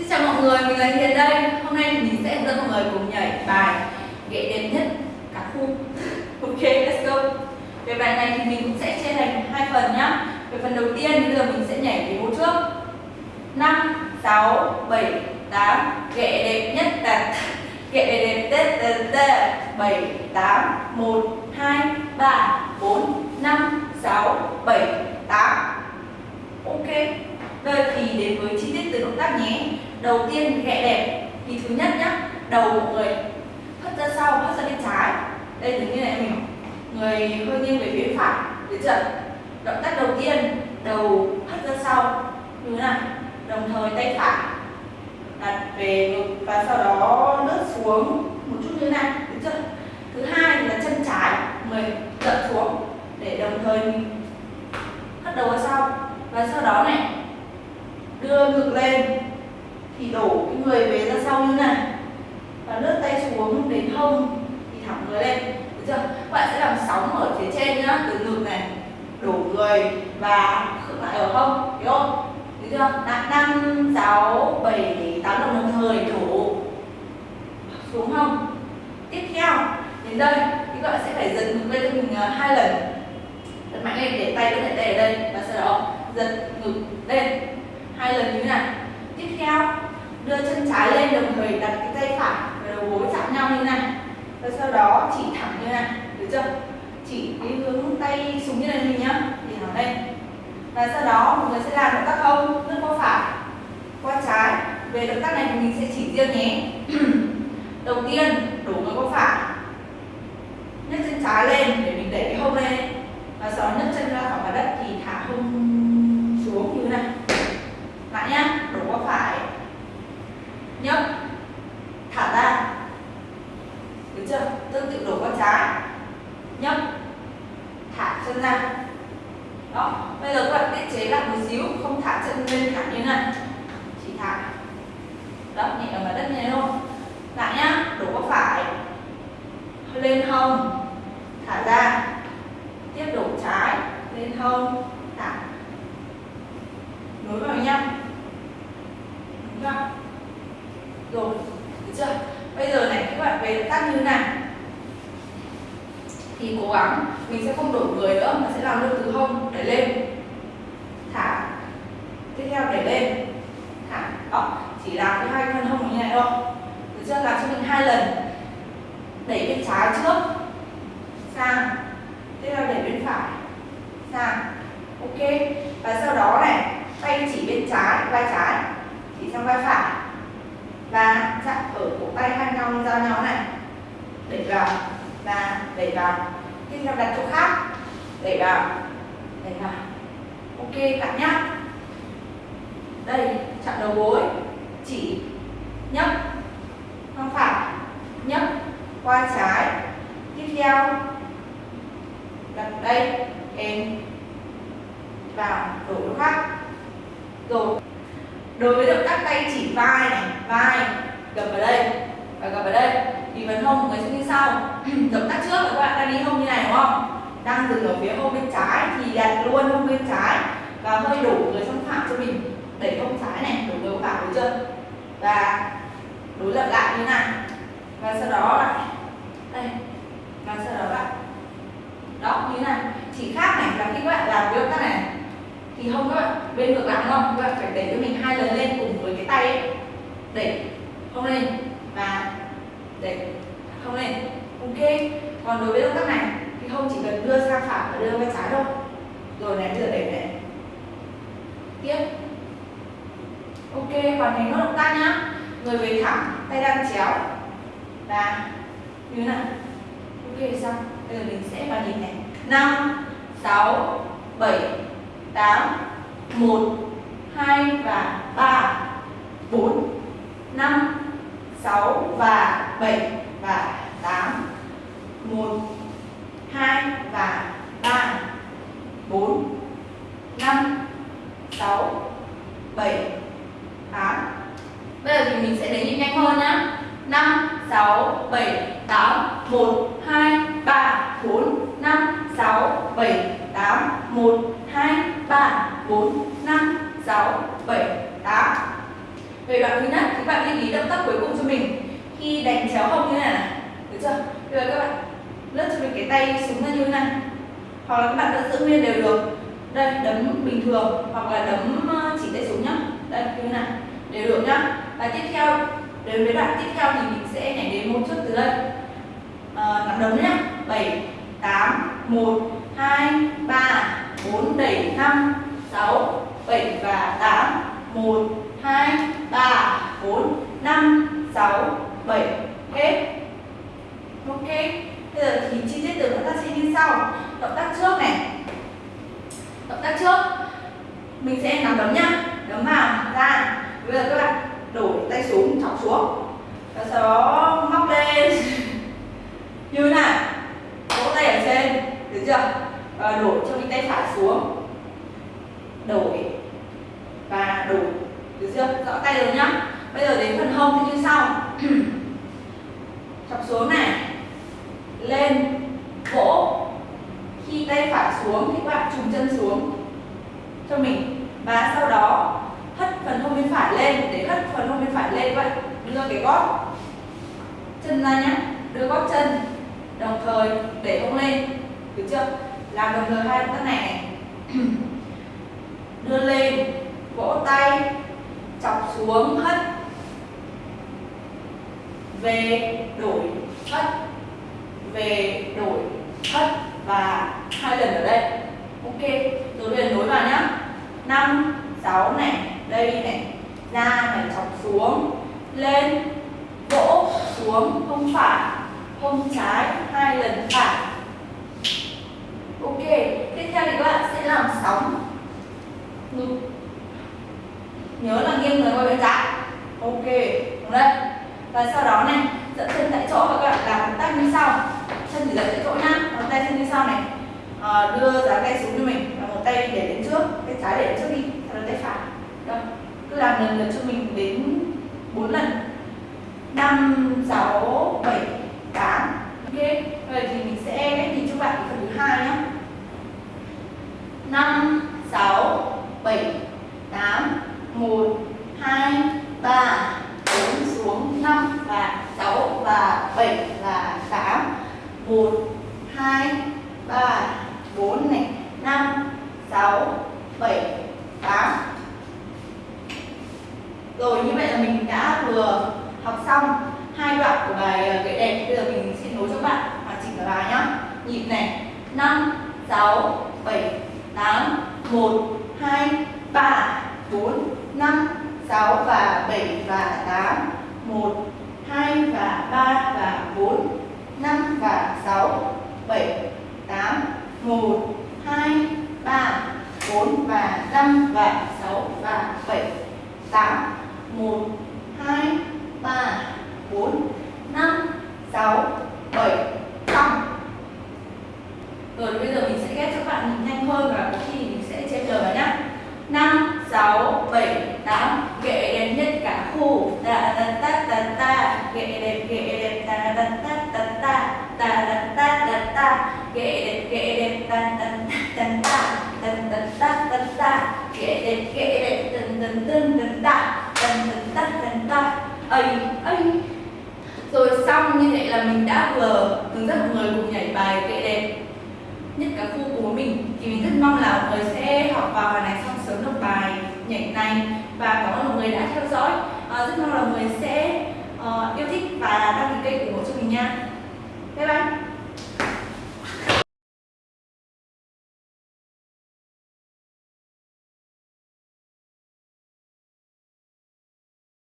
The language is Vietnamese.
Xin chào mọi người, mình là Hiền đây. Hôm nay thì mình sẽ dẫn mọi người cùng nhảy bài ghệ đẹp nhất cả khu. ok, let's go. Về bài này thì mình cũng sẽ chia thành hai phần nhá. Về phần đầu tiên bây giờ mình sẽ nhảy cái ô trước. 5 6 7 8 ghệ đẹp nhất là ghệ đẹp tết tết tết 7 8 1 2 3 4 5 6 7 8 Ok. Đây thì đến với chi tiết từ động tác nhé. Đầu tiên ghẹ đẹp thì thứ nhất nhá, đầu của người hất ra sau, hất ra bên trái. Đây giống như này mình người hơi nghiêng về phía phải, được chưa? Động tác đầu tiên, đầu hất ra sau như thế này, đồng thời tay phải đặt về ngực và sau đó lướt xuống một chút như thế này, được chưa? Thứ hai là chân trái, người dậm xuống để đồng thời mình hất đầu ra sau và sau đó này đưa ngực lên thì đổ cái người về ra sau như này. Và lướt tay xuống, đến hông, thì thẳng người lên. Được chưa? Bạn sẽ làm sóng ở phía trên nhá, từ ngực này, đổ người và khựng lại ở hông, hiểu không? Được chưa? Năm, sáu, bảy, tám lần đồng thời đổ xuống hông. Tiếp theo, đến đây, thì các bạn sẽ phải giật ngực lên cho mình à, hai lần. Giật mạnh lên để tay có thể đè ở đây, và sau đó giật ngực lên. Hai lần như thế này tiếp theo đưa chân trái lên đồng thời đặt cái tay phải và đầu gối chạm nhau như thế này và sau đó chỉ thẳng như này được chưa? Chỉ cái hướng tay xuống như này mình nhá thì thẳng lên và sau đó mọi người sẽ làm động tác không, lướt qua phải qua trái. Về động tác này thì mình sẽ chỉ riêng nhé. Đầu tiên đổ người qua phải. Nhấc chân trái lên để mình đẩy cái hông lên. Và sau đó nhấc chân ra khỏi mặt đất thì thả hông xuống như thế này. Lại nhá đổ qua phải. Nhấc thả ra tương tự đổ qua trái nhấc thả chân ra. Đó, bây giờ các bạn tiết chế lại một xíu, không thả chân lên thẳng như này. Chỉ thả. Đó, nhẹ vào đất như thế thôi. Lại nhá, đổ qua phải. Lên hông thả ra tiếp đổ trái lên hông thả nối vào nhau đúng không rồi được chưa bây giờ này các bạn về động tác như thế này thì cố gắng, mình sẽ không đổi người nữa, mà sẽ làm luôn từ hông đẩy lên. Thả. Tiếp theo đẩy lên. Thả. Đó. Chỉ làm cái hai phần hông như này thôi. Được chưa? Làm cho mình hai lần. Đẩy bên trái trước. Sang. Tiếp theo đẩy bên phải. Sang. Ok. Và sau đó này, tay chỉ bên trái, vai trái. Chỉ sang vai phải. Và chạm ở cổ tay hai nhau, giao nhau này. Đẩy vào và đẩy vào. Tiếp theo đặt chỗ khác, đẩy vào. Đẩy vào. Ok, bạn nhá. Đây chạm đầu gối. Chỉ nhấc. Sang phải. Nhấc qua trái. Tiếp theo, đặt đây. Em vào đổ chỗ khác. Rồi. Đối với động tác tay chỉ vai này, vai, gập vào đây và gập vào đây thì phần hông người sẽ như sau. Động tác trước là các bạn đang đi hông như này đúng không? Đang dừng ở phía hông bên trái thì đặt luôn hông bên trái. Và hơi đổ người sang phải cho mình. Đẩy hông trái này đổ người vào đúng chưa? Và đối lập lại như này và sau đó lại đây. Và sau đó lại đó như này chỉ khác này là khi các bạn làm cái động tác này thì không các bạn bên ngược lại đúng không? Các bạn phải đẩy cho mình hai lần lên cùng với cái tay ấy. Đẩy không lên và đấy không lên ok. Còn đối với động tác này, thì không chỉ cần đưa sang phải và đưa qua trái đâu. Rồi này bây giờ đẩy này tiếp. Ok hoàn thành nốt động tác nhá. Người về thẳng, tay đang chéo. Và như thế này ok, xong. Bây giờ mình sẽ vào nhịp này năm, sáu, bảy 8 1 2 và 3 4 5 6 và 7 và 8 1 2 và 3 4 5 6 7 8 Bây giờ thì mình sẽ đến nhịp nhanh hơn nhá. 5 6 7 8 1 2 3 4 5 6 7 8 1 2 3 4 5 6 7 8 về đoạn thứ nhất thì các bạn lưu ý động tác cuối cùng khi đánh chéo hông như này này. Được chưa? Bây giờ các bạn lướt cho mình cái tay xuống ra như thế này. Hoặc là các bạn vẫn giữ nguyên đều được. Đây đấm bình thường hoặc là đấm ờ, chỉ tay xuống nhá. Đây như thế này. Đều được nhá. Và tiếp theo đến với đoạn tiếp theo thì mình sẽ nhảy đến một chút từ đây. Ờ, à, nắm đấm nhá. Bảy tám một hai ba bốn đẩy năm sáu bảy và tám. Một hai ba bốn năm sáu bảy. Hết. Ok. Bây giờ thì chi tiết từ động tác sẽ như sau. Động tác trước này. Động tác trước. Mình sẽ nắm đấm nhá đấm vào, ra. Bây giờ các bạn đổ tay xuống, chọc xuống và sau đó móc lên như này vỗ tay ở trên được chưa và đổ cho cái tay phải xuống đổi và đổi được chưa rõ tay rồi nhá bây giờ đến phần hông thì như sau chọc xuống này lên vỗ khi tay phải xuống thì các bạn trùng chân xuống cho mình. Và sau đó hất phần hông bên phải lên. Để hất phần hông bên phải lên vậy đưa cái gót chân ra nhé đưa gót chân đồng thời để hông lên. Được chưa? Làm đồng thời hai động tác này, này. đưa lên vỗ tay chọc xuống hất. Về đổi hất về đổi thất và hai lần ở đây. Ok, rồi bây giờ nối vào nhá. Năm, sáu này, đây này. Ra này chọc xuống, lên, vỗ xuống, không phải, không trái, hai lần phải. Ok, tiếp theo thì các bạn sẽ làm sóng. Ngực. Nhớ là nghiêng người qua bên trái. Ok, đúng đấy. Và sau đó này, dẫn chân tại chỗ và các bạn làm động tác như sau chân thì dậy chỗ nhá một tay chân như sau này. À, đưa dáng tay xuống cho mình. Và một tay để đến trước. Tay trái để đến trước đi. Sau đó tay phải. Đâu. cứ làm lần lượt cho mình đến 4 lần. 5, 6, 7, 8 Ok, vậy thì mình sẽ nhìn cho bạn phần thứ hai nhé 5, 6, 7, 8, 1, 2, 3, 4 xuống 5 và 6 và 7 và 8 1, 2, 3, 4 này 5, 6, 7, 8 Rồi như vậy là mình đã vừa học xong hai đoạn của bài ờ, gậy đẹp bây giờ mình sẽ nối cho bạn hoàn chỉnh cả bài nhá nhịp này. 5 6 7 8 1 2 3 4 5 6 và 7 và 8 1 2 và 3 và 4 5 và 6 7 8 1 2 3 4 và 5 và 6 bạn nhìn nhanh hơn và có khi mình sẽ chép lời nhé 5, 6, 7, 8 Ghệ đẹp nhất cả khu Ta ta ta ta ta Ghệ đẹp ghệ đẹp ta ta ta ta ta Ta ta ta ta ta Ghệ đẹp ghệ đẹp ta ta ta ta ta Ta ta ta ta Ghệ đẹp ghệ đẹp tần tần tần tần ta Tần tần ta tần ta Ây ây rồi xong như vậy là mình đã vừa hướng dẫn mọi người cùng nhảy bài kệ đẹp nhất cả khu của mình thì mình rất mong là mọi người sẽ học vào bài này xong sớm được bài nhảy này. Và cảm ơn mọi người đã theo dõi. À, rất mong là mọi người sẽ uh, yêu thích và đăng ký kênh ủng hộ cho mình nha.